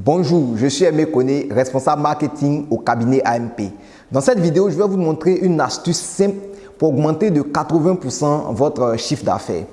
Bonjour, je suis Aimé Koné, responsable marketing au cabinet AMP. Dans cette vidéo, je vais vous montrer une astuce simple pour augmenter de 80% votre chiffre d'affaires.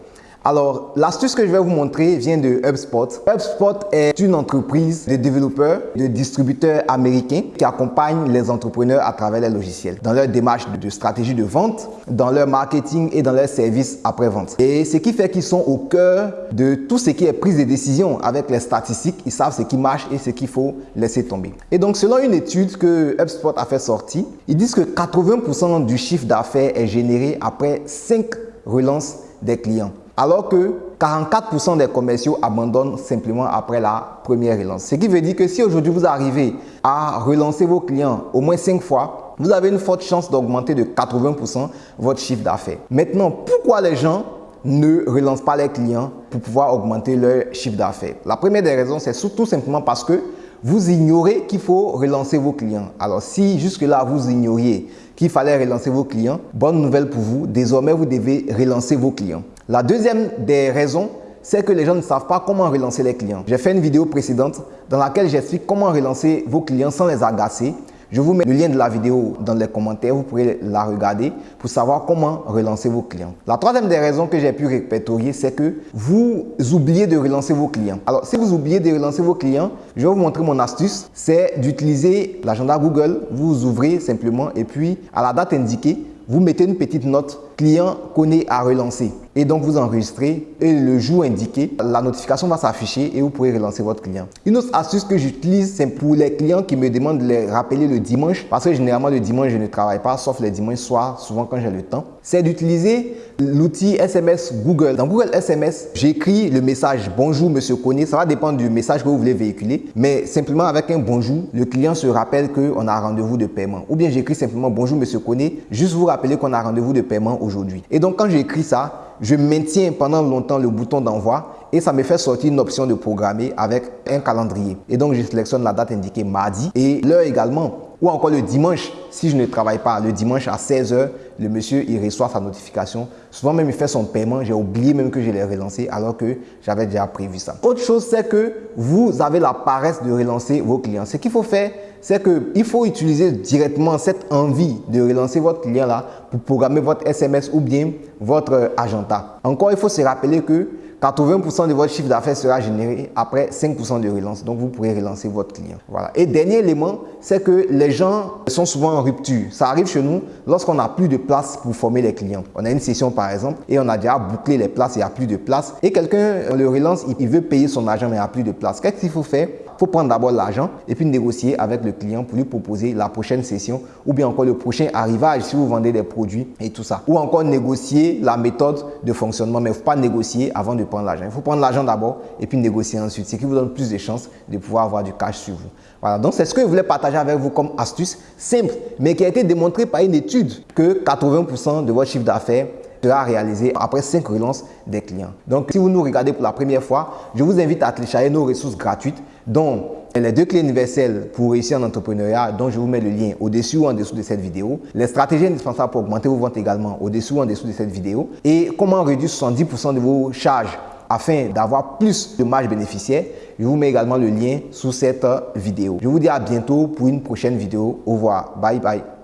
Alors, l'astuce que je vais vous montrer vient de HubSpot. HubSpot est une entreprise de développeurs, de distributeurs américains qui accompagnent les entrepreneurs à travers les logiciels dans leur démarche de stratégie de vente, dans leur marketing et dans leurs services après-vente. Et ce qui fait qu'ils sont au cœur de tout ce qui est prise de décision avec les statistiques. Ils savent ce qui marche et ce qu'il faut laisser tomber. Et donc, selon une étude que HubSpot a fait sortir, ils disent que 80% du chiffre d'affaires est généré après 5 relances des clients alors que 44% des commerciaux abandonnent simplement après la première relance. Ce qui veut dire que si aujourd'hui vous arrivez à relancer vos clients au moins 5 fois, vous avez une forte chance d'augmenter de 80% votre chiffre d'affaires. Maintenant, pourquoi les gens ne relancent pas les clients pour pouvoir augmenter leur chiffre d'affaires? La première des raisons, c'est tout simplement parce que vous ignorez qu'il faut relancer vos clients. Alors si jusque-là vous ignoriez qu'il fallait relancer vos clients, bonne nouvelle pour vous, désormais vous devez relancer vos clients. La deuxième des raisons, c'est que les gens ne savent pas comment relancer les clients. J'ai fait une vidéo précédente dans laquelle j'explique comment relancer vos clients sans les agacer je vous mets le lien de la vidéo dans les commentaires, vous pourrez la regarder pour savoir comment relancer vos clients. La troisième des raisons que j'ai pu répertorier, c'est que vous oubliez de relancer vos clients. Alors, si vous oubliez de relancer vos clients, je vais vous montrer mon astuce, c'est d'utiliser l'agenda Google. Vous ouvrez simplement et puis à la date indiquée, vous mettez une petite note client connaît à relancer et donc vous enregistrez et le jour indiqué, la notification va s'afficher et vous pourrez relancer votre client. Une autre astuce que j'utilise, c'est pour les clients qui me demandent de les rappeler le dimanche parce que généralement le dimanche je ne travaille pas sauf les dimanches soirs, souvent quand j'ai le temps. C'est d'utiliser l'outil SMS Google. Dans Google SMS, j'écris le message bonjour monsieur Koné. Ça va dépendre du message que vous voulez véhiculer, mais simplement avec un bonjour, le client se rappelle qu'on a rendez-vous de paiement. Ou bien j'écris simplement bonjour monsieur Koné, juste vous rappeler qu'on a rendez-vous de paiement aujourd'hui. Et donc, quand j'écris ça, je maintiens pendant longtemps le bouton d'envoi et ça me fait sortir une option de programmer avec un calendrier. Et donc, je sélectionne la date indiquée mardi et l'heure également. Ou encore le dimanche, si je ne travaille pas, le dimanche à 16h, le monsieur, il reçoit sa notification. Souvent même, il fait son paiement. J'ai oublié même que je l'ai relancé alors que j'avais déjà prévu ça. Autre chose, c'est que vous avez la paresse de relancer vos clients. Ce qu'il faut faire, c'est qu'il faut utiliser directement cette envie de relancer votre client là pour programmer votre SMS ou bien votre agenda. Encore, il faut se rappeler que 80% de votre chiffre d'affaires sera généré après 5% de relance. Donc, vous pourrez relancer votre client. Voilà. Et dernier élément, c'est que les gens sont souvent en rupture. Ça arrive chez nous lorsqu'on n'a plus de place pour former les clients. On a une session par exemple et on a déjà bouclé les places, il n'y a plus de place. Et quelqu'un le relance, il veut payer son argent mais il n'y a plus de place. Qu'est-ce qu'il faut faire? Faut prendre d'abord l'argent et puis négocier avec le client pour lui proposer la prochaine session ou bien encore le prochain arrivage si vous vendez des produits et tout ça. Ou encore négocier la méthode de fonctionnement. Mais il ne faut pas négocier avant de prendre l'argent. Il faut prendre l'argent d'abord et puis négocier ensuite. Ce qui vous donne plus de chances de pouvoir avoir du cash sur vous. Voilà, donc c'est ce que je voulais partager avec vous comme astuce simple, mais qui a été démontré par une étude que 80% de votre chiffre d'affaires sera réalisé après 5 relances des clients. Donc, si vous nous regardez pour la première fois, je vous invite à télécharger nos ressources gratuites dont les deux clés universelles pour réussir en entrepreneuriat, dont je vous mets le lien au-dessus ou en dessous de cette vidéo. Les stratégies indispensables pour augmenter vos ventes également au-dessus ou en dessous de cette vidéo. Et comment réduire 70% de vos charges afin d'avoir plus de marge bénéficiaire. Je vous mets également le lien sous cette vidéo. Je vous dis à bientôt pour une prochaine vidéo. Au revoir. Bye bye.